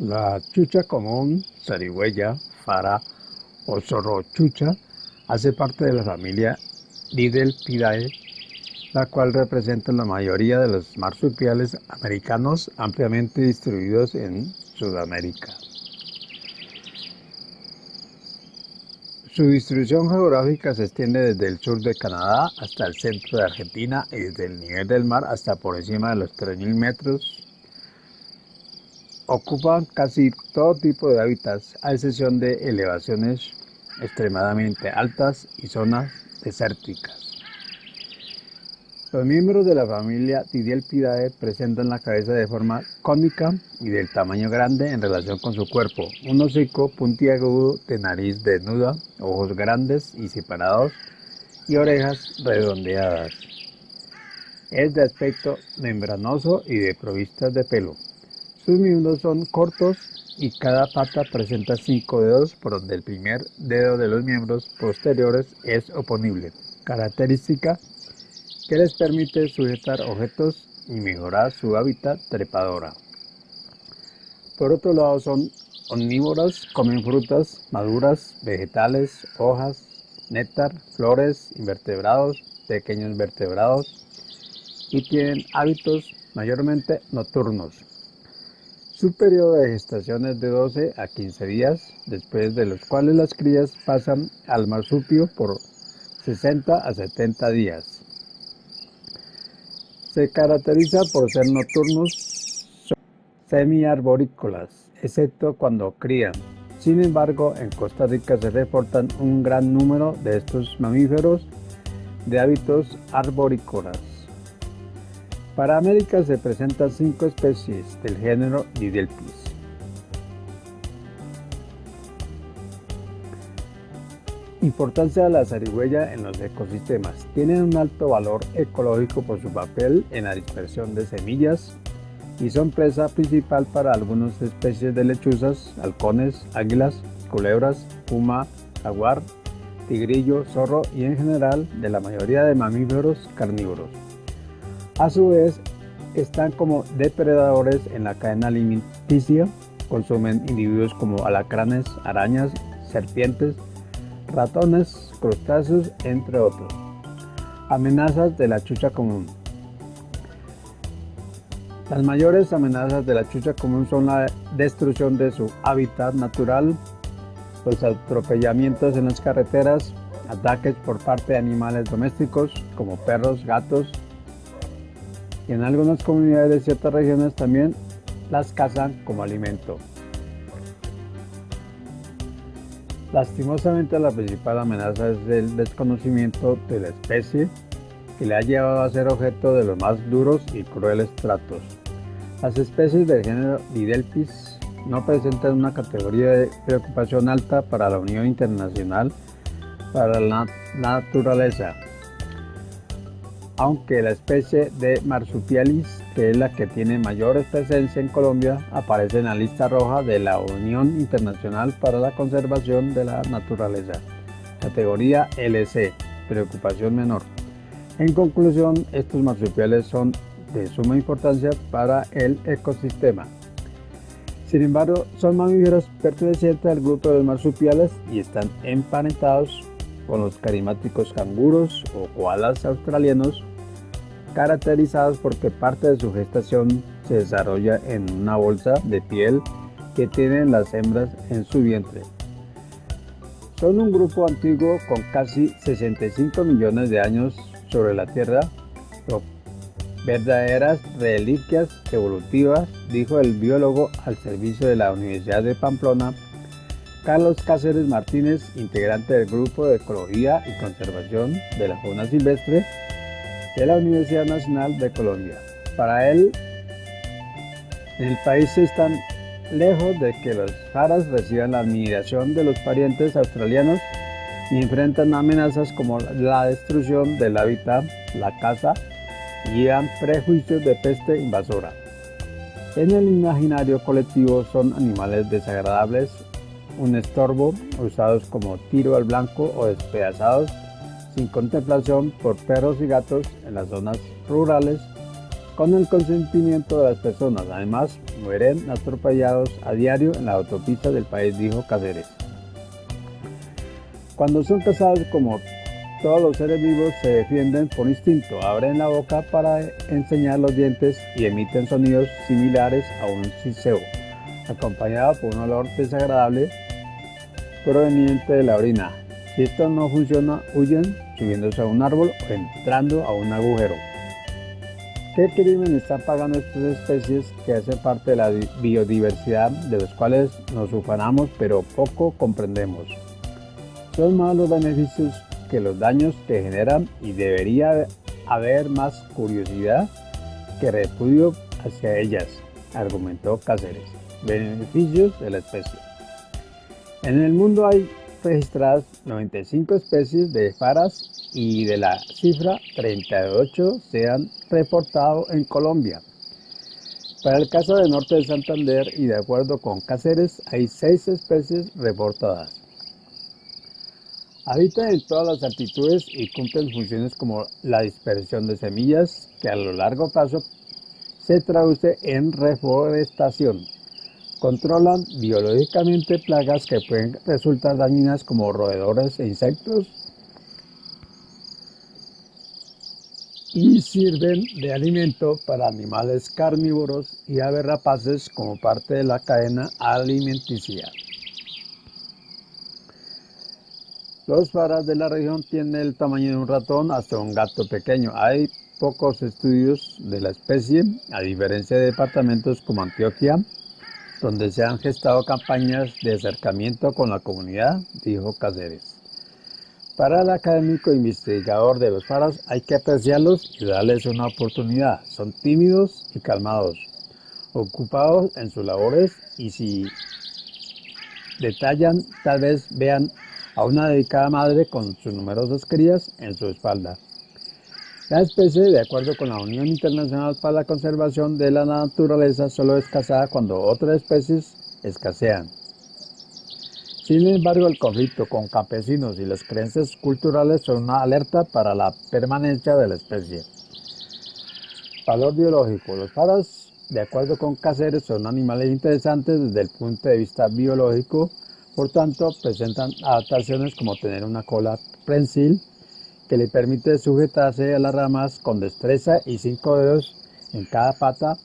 La chucha común, zarigüeya, fara o zorrochucha hace parte de la familia Didelpidae, la cual representa la mayoría de los marsupiales americanos ampliamente distribuidos en Sudamérica. Su distribución geográfica se extiende desde el sur de Canadá hasta el centro de Argentina y desde el nivel del mar hasta por encima de los 3.000 metros Ocupan casi todo tipo de hábitats, a excepción de elevaciones extremadamente altas y zonas desérticas. Los miembros de la familia Tidielpidae presentan la cabeza de forma cónica y del tamaño grande en relación con su cuerpo, un hocico puntiagudo de nariz desnuda, ojos grandes y separados y orejas redondeadas. Es de aspecto membranoso y de provistas de pelo. Sus miembros son cortos y cada pata presenta cinco dedos por donde el primer dedo de los miembros posteriores es oponible, característica que les permite sujetar objetos y mejorar su hábitat trepadora. Por otro lado son omnívoras, comen frutas maduras, vegetales, hojas, néctar, flores, invertebrados, pequeños vertebrados y tienen hábitos mayormente nocturnos. Su periodo de gestación es de 12 a 15 días, después de los cuales las crías pasan al marsupio por 60 a 70 días. Se caracteriza por ser nocturnos semiarborícolas, excepto cuando crían. Sin embargo, en Costa Rica se reportan un gran número de estos mamíferos de hábitos arborícolas. Para América se presentan cinco especies del género Didelpis. Importancia de la zarigüeya en los ecosistemas. Tienen un alto valor ecológico por su papel en la dispersión de semillas y son presa principal para algunas especies de lechuzas, halcones, águilas, culebras, puma, jaguar, tigrillo, zorro y en general de la mayoría de mamíferos carnívoros. A su vez, están como depredadores en la cadena alimenticia, consumen individuos como alacranes, arañas, serpientes, ratones, crustáceos, entre otros. Amenazas de la chucha común. Las mayores amenazas de la chucha común son la destrucción de su hábitat natural, los atropellamientos en las carreteras, ataques por parte de animales domésticos como perros, gatos, y en algunas comunidades de ciertas regiones también las cazan como alimento. Lastimosamente la principal amenaza es el desconocimiento de la especie que le ha llevado a ser objeto de los más duros y crueles tratos. Las especies del género Didelpis no presentan una categoría de preocupación alta para la Unión Internacional para la Naturaleza, aunque la especie de Marsupialis, que es la que tiene mayor presencia en Colombia, aparece en la lista roja de la Unión Internacional para la Conservación de la Naturaleza, categoría LC, preocupación menor. En conclusión, estos marsupiales son de suma importancia para el ecosistema. Sin embargo, son mamíferos pertenecientes al grupo de los marsupiales y están emparentados con los carismáticos canguros o koalas australianos, caracterizados porque parte de su gestación se desarrolla en una bolsa de piel que tienen las hembras en su vientre. Son un grupo antiguo con casi 65 millones de años sobre la Tierra, verdaderas reliquias evolutivas, dijo el biólogo al servicio de la Universidad de Pamplona, Carlos Cáceres Martínez, integrante del Grupo de Ecología y Conservación de la Fauna Silvestre de la Universidad Nacional de Colombia. Para él, el país están lejos de que los jaras reciban la admiración de los parientes australianos y enfrentan amenazas como la destrucción del hábitat, la caza y han prejuicios de peste invasora. En el imaginario colectivo son animales desagradables un estorbo, usados como tiro al blanco o despedazados sin contemplación por perros y gatos en las zonas rurales con el consentimiento de las personas. Además, mueren atropellados a diario en la autopista del país, dijo Cáceres. Cuando son cazados como todos los seres vivos se defienden por instinto, abren la boca para enseñar los dientes y emiten sonidos similares a un siseo, acompañado por un olor desagradable proveniente de la orina. Si esto no funciona, huyen subiéndose a un árbol o entrando a un agujero. ¿Qué crimen están pagando estas especies que hacen parte de la biodiversidad de los cuales nos ufanamos pero poco comprendemos? Son más los beneficios que los daños que generan y debería haber más curiosidad que repudio hacia ellas, argumentó Cáceres. Beneficios de la especie. En el mundo hay registradas 95 especies de faras y de la cifra 38 se han reportado en Colombia. Para el caso del norte de Santander y de acuerdo con Cáceres hay 6 especies reportadas. Habitan en todas las altitudes y cumplen funciones como la dispersión de semillas, que a lo largo plazo se traduce en reforestación. Controlan biológicamente plagas que pueden resultar dañinas como roedores e insectos y sirven de alimento para animales carnívoros y aves rapaces como parte de la cadena alimenticia. Los faras de la región tienen el tamaño de un ratón hasta un gato pequeño. Hay pocos estudios de la especie, a diferencia de departamentos como Antioquia, donde se han gestado campañas de acercamiento con la comunidad, dijo Cáceres. Para el académico investigador de los faras hay que apreciarlos y darles una oportunidad. Son tímidos y calmados, ocupados en sus labores y si detallan, tal vez vean a una dedicada madre con sus numerosas crías en su espalda. La especie, de acuerdo con la Unión Internacional para la Conservación de la Naturaleza, solo es cazada cuando otras especies escasean. Sin embargo, el conflicto con campesinos y las creencias culturales son una alerta para la permanencia de la especie. Valor biológico. Los paras, de acuerdo con Cáceres, son animales interesantes desde el punto de vista biológico por tanto, presentan adaptaciones como tener una cola prensil que le permite sujetarse a las ramas con destreza y cinco dedos en cada pata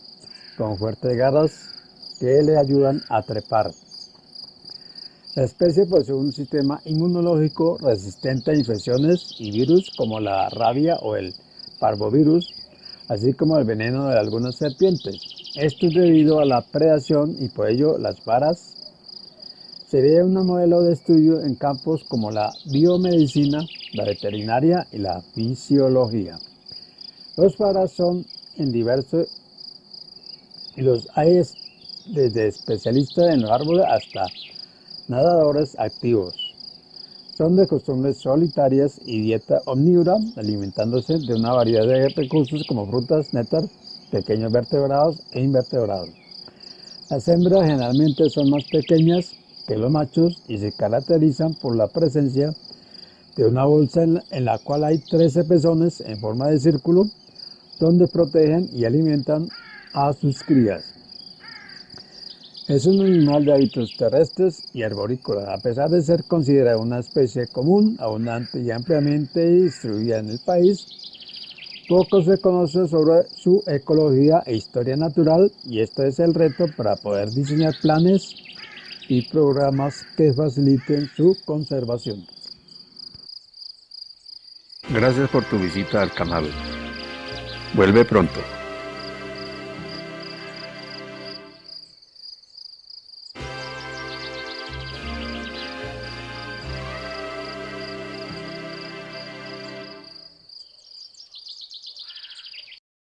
con fuertes garras que le ayudan a trepar. La especie posee un sistema inmunológico resistente a infecciones y virus como la rabia o el parvovirus, así como el veneno de algunas serpientes. Esto es debido a la predación y por ello las varas sería un modelo de estudio en campos como la biomedicina, la veterinaria y la fisiología. Los faras son en diversos y los hay desde especialistas en los árboles hasta nadadores activos. Son de costumbres solitarias y dieta omnívora, alimentándose de una variedad de recursos como frutas, néctar, pequeños vertebrados e invertebrados. Las hembras generalmente son más pequeñas que los machos y se caracterizan por la presencia de una bolsa en la, cual hay 13 pezones en forma de círculo donde protegen y alimentan a sus crías. Es un animal de hábitos terrestres y arborícolas, a pesar de ser considerada una especie común, abundante y ampliamente distribuida en el país. Poco se conoce sobre su ecología e historia natural y este es el reto para poder diseñar planes y programas que faciliten su conservación. Gracias por tu visita al canal. Vuelve pronto.